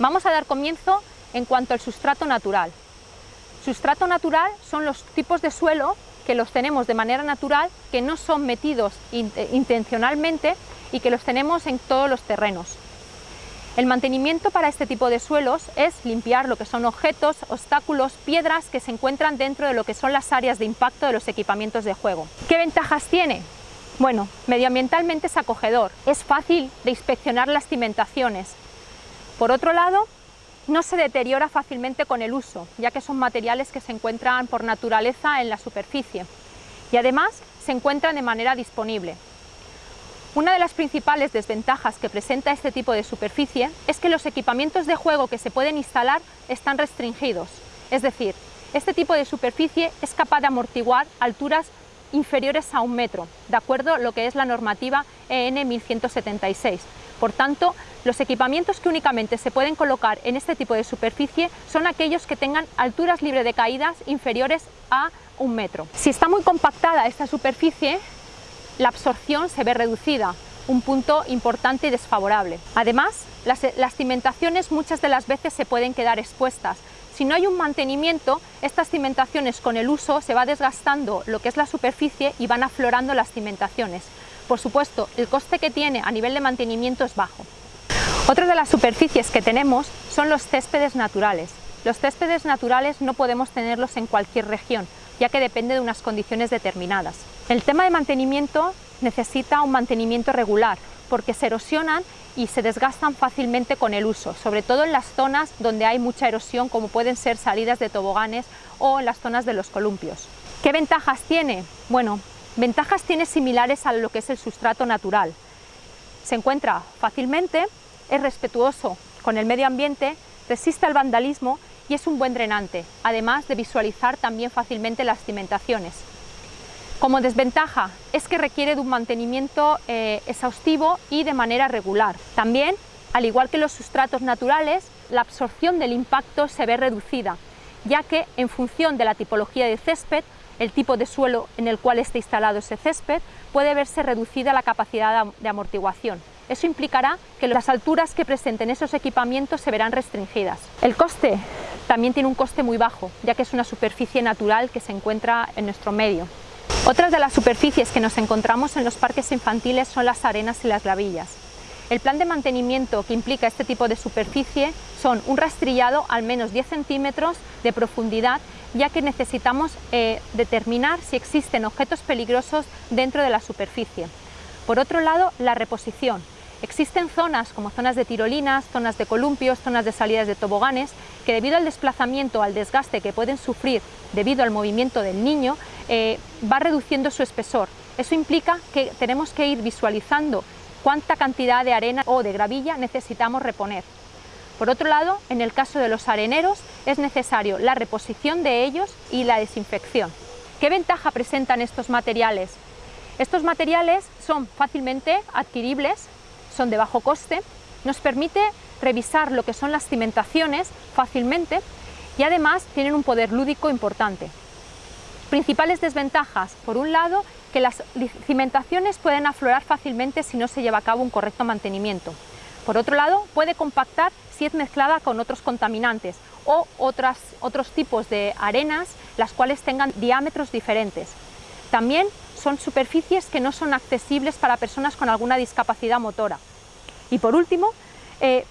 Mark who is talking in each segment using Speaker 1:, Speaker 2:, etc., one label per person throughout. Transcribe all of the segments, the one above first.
Speaker 1: Vamos a dar comienzo en cuanto al sustrato natural. Sustrato natural son los tipos de suelo que los tenemos de manera natural, que no son metidos intencionalmente y que los tenemos en todos los terrenos. El mantenimiento para este tipo de suelos es limpiar lo que son objetos, obstáculos, piedras que se encuentran dentro de lo que son las áreas de impacto de los equipamientos de juego. ¿Qué ventajas tiene? Bueno, medioambientalmente es acogedor, es fácil de inspeccionar las cimentaciones. Por otro lado, no se deteriora fácilmente con el uso, ya que son materiales que se encuentran por naturaleza en la superficie y además se encuentran de manera disponible. Una de las principales desventajas que presenta este tipo de superficie es que los equipamientos de juego que se pueden instalar están restringidos, es decir, este tipo de superficie es capaz de amortiguar alturas inferiores a un metro, de acuerdo a lo que es la normativa EN 1176. Por tanto, los equipamientos que únicamente se pueden colocar en este tipo de superficie son aquellos que tengan alturas libres de caídas inferiores a un metro. Si está muy compactada esta superficie, la absorción se ve reducida, un punto importante y desfavorable. Además, las, las, cimentaciones muchas de las veces se pueden quedar expuestas. Si no hay un mantenimiento, estas cimentaciones con el uso se va desgastando lo que es la superficie y van aflorando las cimentaciones. Por supuesto, el coste que tiene a nivel de mantenimiento es bajo. Otra de las superficies que tenemos son los céspedes naturales. Los céspedes naturales no podemos tenerlos en cualquier región, ya que depende de unas condiciones determinadas. El tema de mantenimiento necesita un mantenimiento regular, porque se erosionan y se desgastan fácilmente con el uso, sobre todo en las zonas donde hay mucha erosión, como pueden ser salidas de toboganes o en las zonas de los columpios. ¿Qué ventajas tiene? Bueno, ventajas tiene similares a lo que es el sustrato natural. Se encuentra fácilmente, es respetuoso con el medio ambiente, resiste al vandalismo y es un buen drenante, además de visualizar también fácilmente las cimentaciones. Como desventaja es que requiere de un mantenimiento eh, exhaustivo y de manera regular. También, al igual que los sustratos naturales, la absorción del impacto se ve reducida, ya que en función de la tipología de césped, el tipo de suelo en el cual esté instalado ese césped, puede verse reducida la capacidad de amortiguación. Eso implicará que las alturas que presenten esos equipamientos se verán restringidas. El coste también tiene un coste muy bajo, ya que es una superficie natural que se encuentra en nuestro medio. Otras de las superficies que nos encontramos en los parques infantiles son las arenas y las gravillas. El plan de mantenimiento que implica este tipo de superficie son un rastrillado al menos 10 centímetros de profundidad, ya que necesitamos eh, determinar si existen objetos peligrosos dentro de la superficie. Por otro lado, la reposición. Existen zonas como zonas de tirolinas, zonas de columpios, zonas de salidas de toboganes, que debido al desplazamiento, al desgaste que pueden sufrir debido al movimiento del niño, eh, va reduciendo su espesor. Eso implica que tenemos que ir visualizando cuánta cantidad de arena o de gravilla necesitamos reponer. Por otro lado, en el caso de los areneros, es necesario la reposición de ellos y la desinfección. ¿Qué ventaja presentan estos materiales? Estos materiales son fácilmente adquiribles son de bajo coste, nos permite revisar lo que son las cimentaciones fácilmente y además tienen un poder lúdico importante. Principales desventajas, por un lado, que las cimentaciones pueden aflorar fácilmente si no se lleva a cabo un correcto mantenimiento. Por otro lado, puede compactar si es mezclada con otros contaminantes o otras, otros tipos de arenas, las cuales tengan diámetros diferentes. También son superficies que no son accesibles para personas con alguna discapacidad motora. Y por último, eh,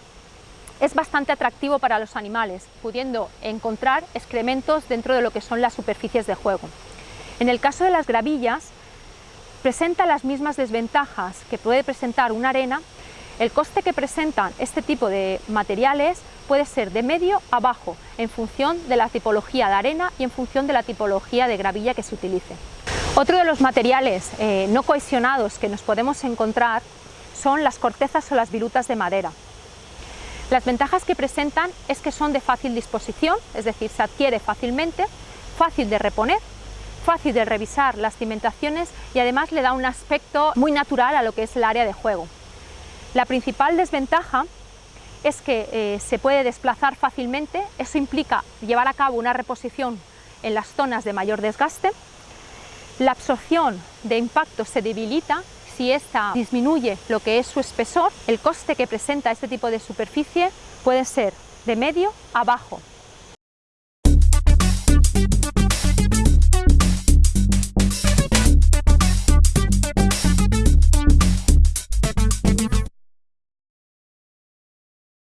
Speaker 1: es bastante atractivo para los animales, pudiendo encontrar excrementos dentro de lo que son las superficies de juego. En el caso de las gravillas, presenta las mismas desventajas que puede presentar una arena, el coste que presentan este tipo de materiales puede ser de medio a bajo, en función de la tipología de arena y en función de la tipología de gravilla que se utilice. Otro de los materiales eh, no cohesionados que nos podemos encontrar son las cortezas o las virutas de madera. Las ventajas que presentan es que son de fácil disposición, es decir, se adquiere fácilmente, fácil de reponer, fácil de revisar las cimentaciones y además le da un aspecto muy natural a lo que es el área de juego. La principal desventaja es que eh, se puede desplazar fácilmente, eso implica llevar a cabo una reposición en las zonas de mayor desgaste, la absorción de impacto se debilita si ésta disminuye lo que es su espesor, el coste que presenta este tipo de superficie puede ser de medio a bajo.